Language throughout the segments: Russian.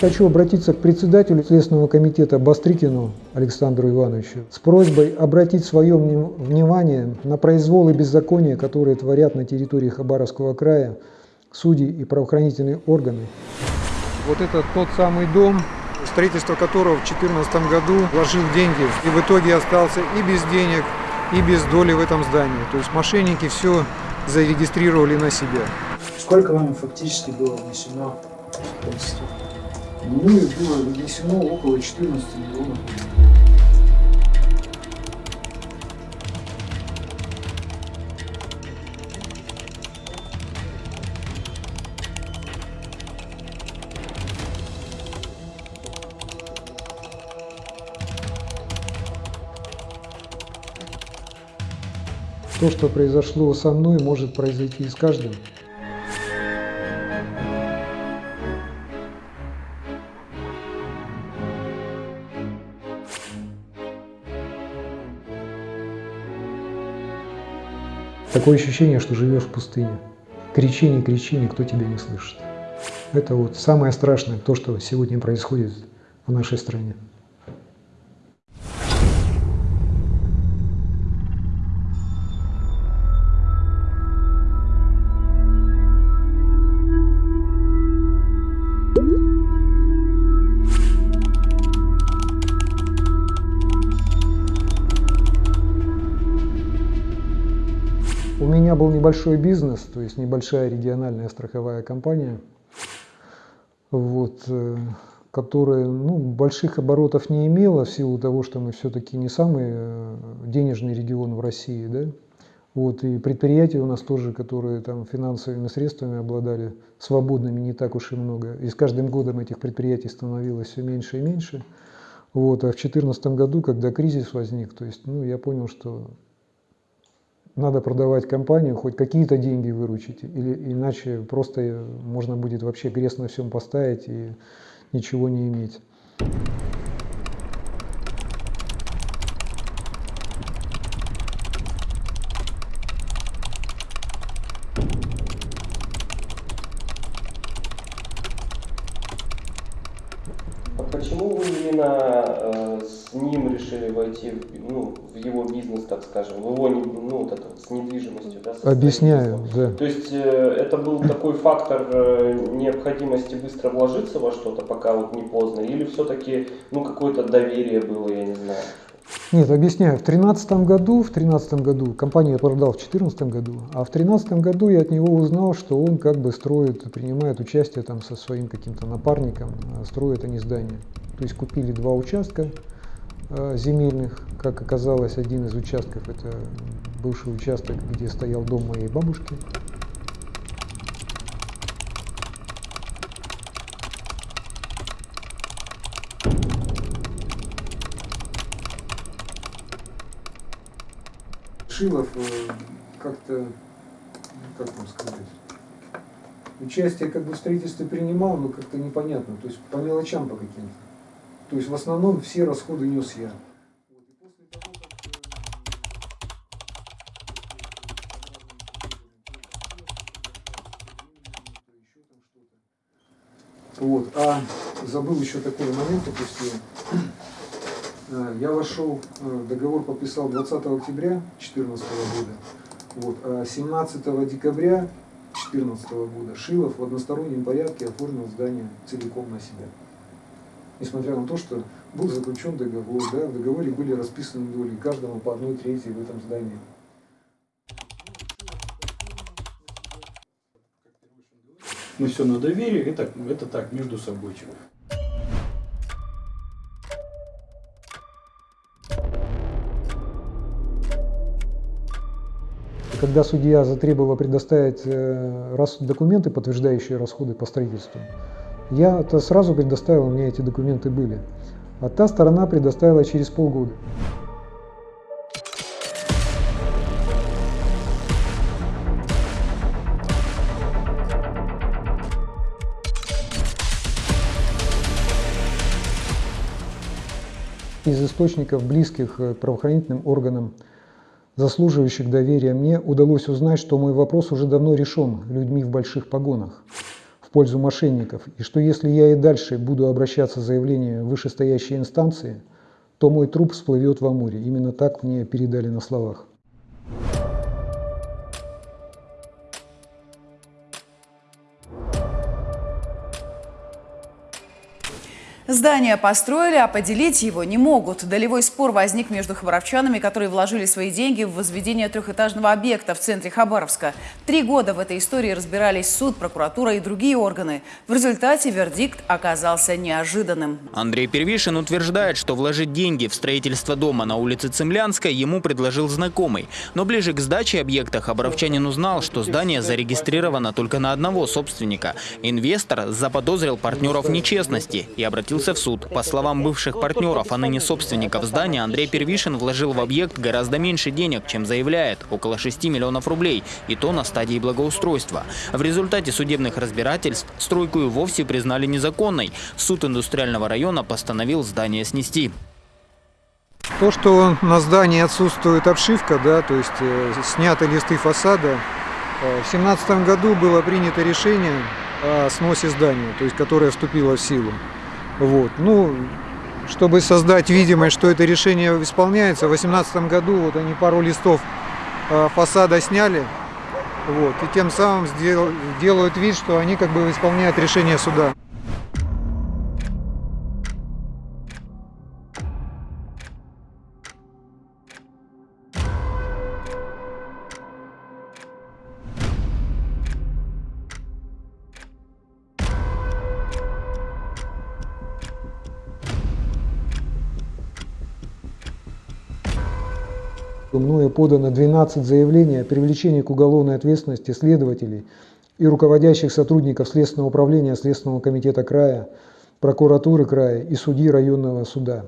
Хочу обратиться к председателю Следственного комитета Бастрыкину Александру Ивановичу с просьбой обратить свое внимание на произволы беззакония, которые творят на территории Хабаровского края судьи и правоохранительные органы. Вот это тот самый дом, строительство которого в 2014 году вложил деньги и в итоге остался и без денег, и без доли в этом здании. То есть мошенники все зарегистрировали на себя. Сколько вам фактически было внесено Ну, было внесено около 14 миллионов. То, что произошло со мной, может произойти и с каждым. Такое ощущение, что живешь в пустыне. Кричи, не кричи, никто тебя не слышит. Это вот самое страшное, то, что сегодня происходит в нашей стране. У меня был небольшой бизнес, то есть небольшая региональная страховая компания, вот, э, которая ну, больших оборотов не имела в силу того, что мы все-таки не самый э, денежный регион в России. Да? Вот, и предприятия у нас тоже, которые там финансовыми средствами обладали, свободными не так уж и много. И с каждым годом этих предприятий становилось все меньше и меньше. Вот, а в 2014 году, когда кризис возник, то есть, ну, я понял, что надо продавать компанию, хоть какие-то деньги выручить, или иначе просто можно будет вообще крест на всем поставить и ничего не иметь. А почему вы именно э, с ним решили войти ну, в его бизнес, так скажем, в его ну, вот это, с недвижимостью? Да, Объясняю, да. То есть э, это был такой фактор э, необходимости быстро вложиться во что-то, пока вот не поздно, или все-таки ну, какое-то доверие было, я не знаю? Нет, объясняю. В 2013 году, в 13 году, компанию я продал в 2014 году, а в 2013 году я от него узнал, что он как бы строит, принимает участие там со своим каким-то напарником, э, строит они здание. То есть купили два участка земельных, как оказалось, один из участков это бывший участок, где стоял дом моей бабушки. Шилов э, как-то, ну, как вам сказать, участие как бы в строительстве принимал, но как-то непонятно, то есть по мелочам по каким-то. То есть в основном все расходы нес я. Вот. А забыл еще такой момент упустил. Э, я вошел, э, договор подписал 20 октября 2014 года, вот, а 17 декабря 2014 года Шилов в одностороннем порядке оформил здание целиком на себя. Несмотря на то, что был заключен договор, да, в договоре были расписаны доли, каждому по одной трети в этом здании. Мы все на доверие, это, это так, между собой. Когда судья затребовала предоставить э, документы, подтверждающие расходы по строительству, я -то сразу предоставил, у меня эти документы были. А та сторона предоставила через полгода. Из источников, близких к правоохранительным органам, заслуживающих доверия мне, удалось узнать, что мой вопрос уже давно решен людьми в больших погонах. В пользу мошенников, и что если я и дальше буду обращаться с заявлением в вышестоящие инстанции, то мой труп всплывет в Амуре. Именно так мне передали на словах. Здание построили, а поделить его не могут. Долевой спор возник между хабаровчанами, которые вложили свои деньги в возведение трехэтажного объекта в центре Хабаровска. Три года в этой истории разбирались суд, прокуратура и другие органы. В результате вердикт оказался неожиданным. Андрей Первишин утверждает, что вложить деньги в строительство дома на улице Цемлянской ему предложил знакомый. Но ближе к сдаче объекта хабаровчанин узнал, что здание зарегистрировано только на одного собственника. Инвестор заподозрил партнеров нечестности и обратился в суд. По словам бывших партнеров, а ныне собственников здания, Андрей Первишин вложил в объект гораздо меньше денег, чем заявляет – около 6 миллионов рублей, и то на стадии благоустройства. В результате судебных разбирательств стройку и вовсе признали незаконной. Суд индустриального района постановил здание снести. То, что на здании отсутствует обшивка, да, то есть э, сняты листы фасада, э, в 2017 году было принято решение о сносе здания, то есть которое вступило в силу. Вот. Ну, чтобы создать видимость, что это решение исполняется, в 2018 году вот они пару листов э, фасада сняли, вот, и тем самым сдел, делают вид, что они как бы исполняют решение суда. Мною подано 12 заявлений о привлечении к уголовной ответственности следователей и руководящих сотрудников Следственного управления Следственного комитета края, прокуратуры края и судьи районного суда.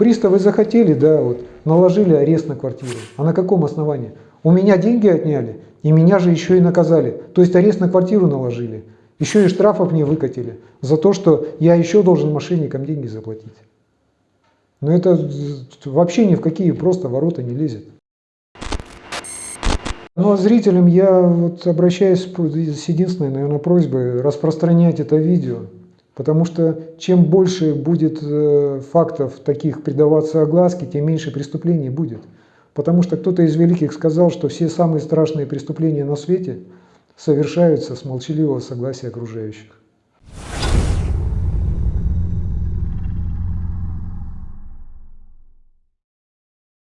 Приставы захотели, да, вот, наложили арест на квартиру. А на каком основании? У меня деньги отняли, и меня же еще и наказали. То есть арест на квартиру наложили. Еще и штрафов мне выкатили за то, что я еще должен мошенникам деньги заплатить. Но это вообще ни в какие просто ворота не лезет. Ну а зрителям я вот обращаюсь с единственной, наверное, просьбой распространять это видео. Потому что чем больше будет э, фактов таких придаваться огласке, тем меньше преступлений будет. Потому что кто-то из великих сказал, что все самые страшные преступления на свете совершаются с молчаливого согласия окружающих.